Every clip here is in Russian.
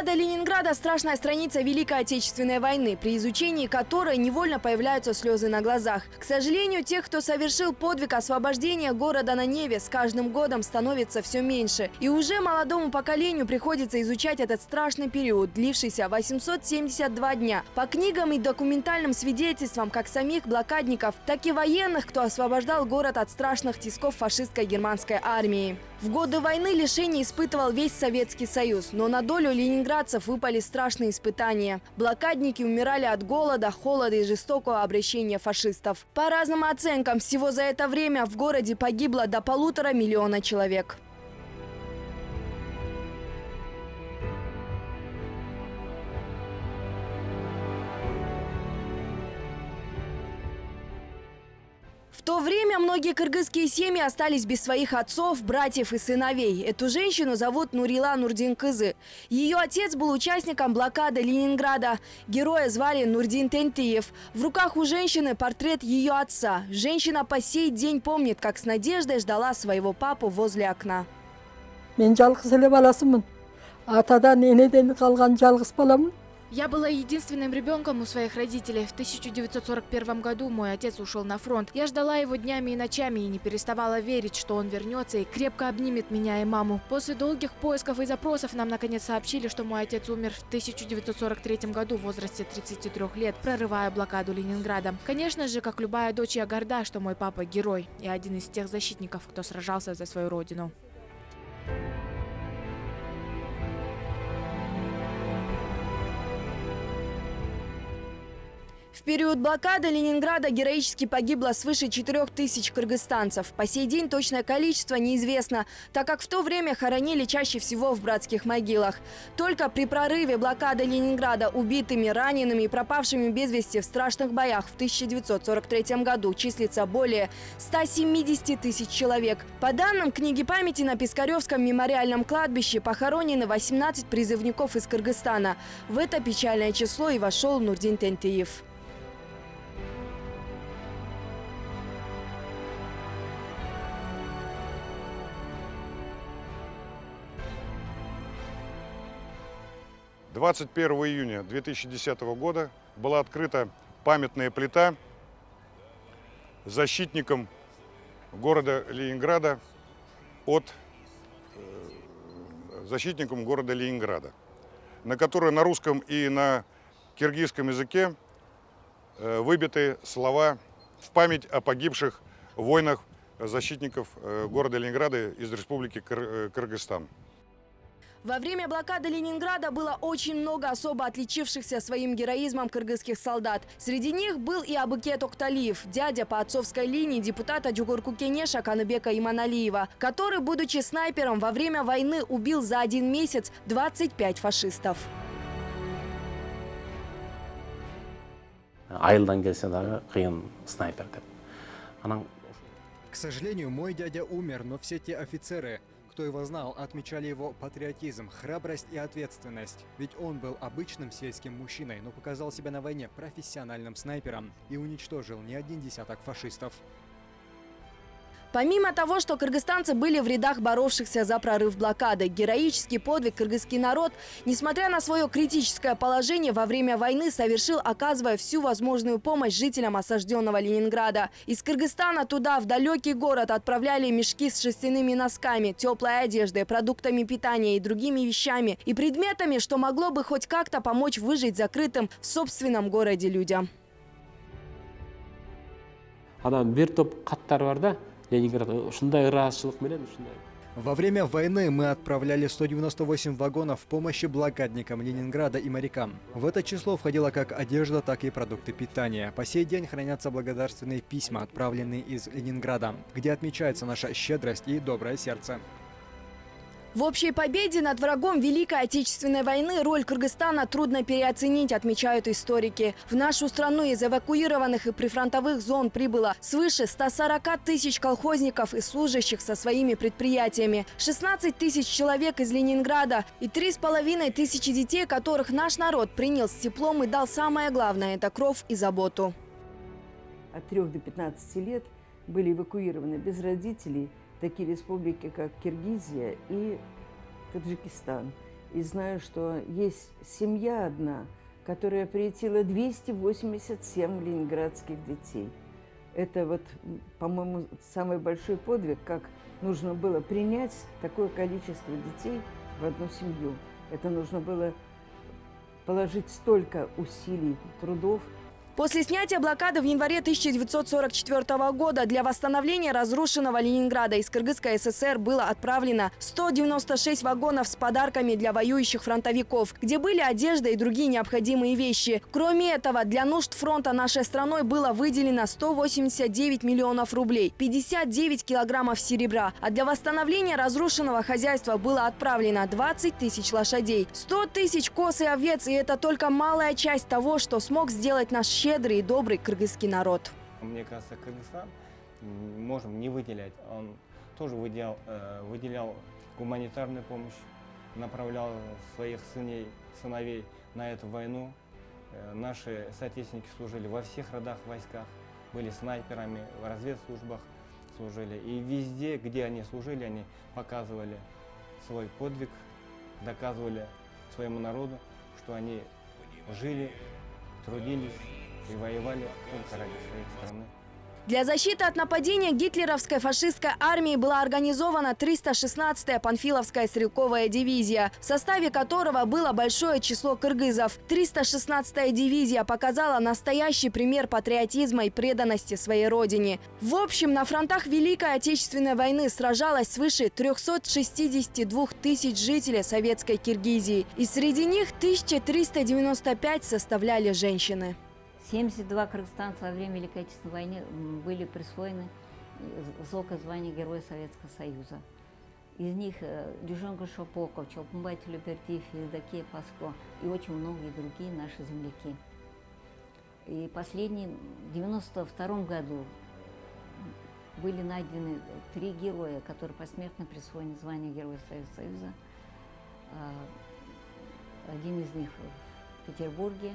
Блокада Ленинграда – страшная страница Великой Отечественной войны, при изучении которой невольно появляются слезы на глазах. К сожалению, тех, кто совершил подвиг освобождения города на Неве, с каждым годом становится все меньше. И уже молодому поколению приходится изучать этот страшный период, длившийся 872 дня. По книгам и документальным свидетельствам как самих блокадников, так и военных, кто освобождал город от страшных тисков фашистской германской армии. В годы войны лишений испытывал весь Советский Союз, но на долю ленинградцев выпали страшные испытания. Блокадники умирали от голода, холода и жестокого обращения фашистов. По разным оценкам, всего за это время в городе погибло до полутора миллиона человек. В то время многие кыргызские семьи остались без своих отцов, братьев и сыновей. Эту женщину зовут Нурила Нурдин-Кызы. Ее отец был участником блокады Ленинграда. Героя звали Нурдин Тентиев. В руках у женщины портрет ее отца. Женщина по сей день помнит, как с надеждой ждала своего папу возле окна. Мен жалғыз эле баласымын. Атадан, энеден калган жалғыз. Я была единственным ребенком у своих родителей. В 1941 году мой отец ушел на фронт. Я ждала его днями и ночами и не переставала верить, что он вернется и крепко обнимет меня и маму. После долгих поисков и запросов нам наконец сообщили, что мой отец умер в 1943 году в возрасте 33 лет, прорывая блокаду Ленинграда. Конечно же, как любая дочь, я горда, что мой папа герой и один из тех защитников, кто сражался за свою родину. В период блокады Ленинграда героически погибло свыше 4 тысяч кыргызстанцев. По сей день точное количество неизвестно, так как в то время хоронили чаще всего в братских могилах. Только при прорыве блокады Ленинграда убитыми, ранеными и пропавшими без вести в страшных боях в 1943 году числится более 170 тысяч человек. По данным книги памяти на Пискаревском мемориальном кладбище похоронены 18 призывников из Кыргызстана. В это печальное число и вошел Нурдин Тентиев. 21 июня 2010 года была открыта памятная плита защитникам города Ленинграда от э, защитникам города Ленинграда, на которой на русском и на киргизском языке э, выбиты слова в память о погибших войнах защитников э, города Ленинграда из Республики Кыр Кыргызстан. Во время блокады Ленинграда было очень много особо отличившихся своим героизмом кыргызских солдат. Среди них был и Абыкет Окталиев, дядя по отцовской линии депутата Джугурку Кенеша Каныбека Иманалиева, который, будучи снайпером, во время войны убил за один месяц 25 фашистов. айылдан келсе дағы қиын снайпер К сожалению, мой дядя умер, но все те офицеры, кто его знал, отмечали его патриотизм, храбрость и ответственность. Ведь он был обычным сельским мужчиной, но показал себя на войне профессиональным снайпером и уничтожил не один десяток фашистов. Помимо того, что кыргызстанцы были в рядах боровшихся за прорыв блокады, героический подвиг кыргызский народ, несмотря на свое критическое положение во время войны, совершил, оказывая всю возможную помощь жителям осажденного Ленинграда. Из Кыргызстана туда, в далекий город, отправляли мешки с шерстяными носками, теплой одеждой, продуктами питания и другими вещами и предметами, что могло бы хоть как-то помочь выжить закрытым в собственном городе людям. анан бир топ да ленинград ушундай ыраазычылык менен ушундай Во время войны мы отправляли 198 вагонов в помощи блокадникам Ленинграда и морякам. В это число входило как одежда, так и продукты питания. По сей день хранятся благодарственные письма, отправленные из Ленинграда, где отмечается наша щедрость и доброе сердце. В общей победе над врагом Великой Отечественной войны роль Кыргызстана трудно переоценить, отмечают историки. В нашу страну из эвакуированных и прифронтовых зон прибыло свыше 140 тысяч колхозников и служащих со своими предприятиями, 16 тысяч человек из Ленинграда и 3,5 тысячи детей, которых наш народ принял с теплом и дал самое главное – это кровь и заботу. От 3 до 15 лет были эвакуированы без родителей – такие республики, как Киргизия и Таджикистан. и знаю, что есть семья одна, которая приютила 287 ленинградских детей. Это вот, по-моему, самый большой подвиг, как нужно было принять такое количество детей в одну семью. Это нужно было положить столько усилий, трудов, После снятия блокады в январе 1944 года для восстановления разрушенного Ленинграда из Кыргызской ССР было отправлено 196 вагонов с подарками для воюющих фронтовиков, где были одежда и другие необходимые вещи. Кроме этого, для нужд фронта нашей страной было выделено 189 миллионов рублей, 59 килограммов серебра, а для восстановления разрушенного хозяйства было отправлено 20 тысяч лошадей, 100 тысяч коз и овец, и это только малая часть того, что смог сделать наш щедрый и добрый кыргызский народ. Мне кажется, Кыргызстан можем не выделять. Он тоже выделял, э, выделял гуманитарную помощь, направлял своих сыней, сыновей на эту войну. Э, наши соотечественники служили во всех родах войсках, были снайперами, в разведслужбах служили. И везде, где они служили, они показывали свой подвиг, доказывали своему народу, что они жили, трудились и воевали только ради своей страны. Для защиты от нападения гитлеровской фашистской армии была организована 316-я Панфиловская стрелковая дивизия, в составе которого было большое число кыргызов. 316-я дивизия показала настоящий пример патриотизма и преданности своей родине. В общем, на фронтах Великой Отечественной войны сражалось свыше 362 тысяч жителей советской Киргизии. И среди них 1395 составляли женщины. 72 кыргызстанца во время Великой Отечественной войны были присвоены высокое звание Героя Советского Союза. Из них э, Дюжонка Шопоков, Чолпумбай Телепердиев, Евдокия Паско и очень многие другие наши земляки. И последний, в 92 году были найдены три героя, которые посмертно присвоены звание Героя Советского Союза. А, один из них в Петербурге,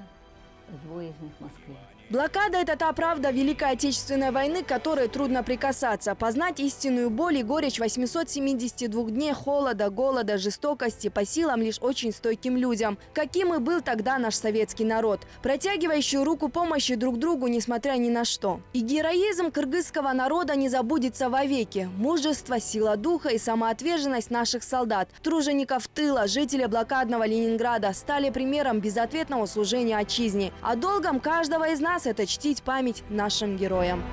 двое из них в Москве. Блокада – это та правда Великой Отечественной войны, которой трудно прикасаться. Познать истинную боль и горечь 872 дней холода, голода, жестокости по силам лишь очень стойким людям. Каким и был тогда наш советский народ, протягивающий руку помощи друг другу, несмотря ни на что. И героизм кыргызского народа не забудется вовеки. Мужество, сила духа и самоотверженность наших солдат, тружеников тыла, жителей блокадного Ленинграда стали примером безответного служения отчизне. А долгом каждого из нас – это чтить память нашим героям.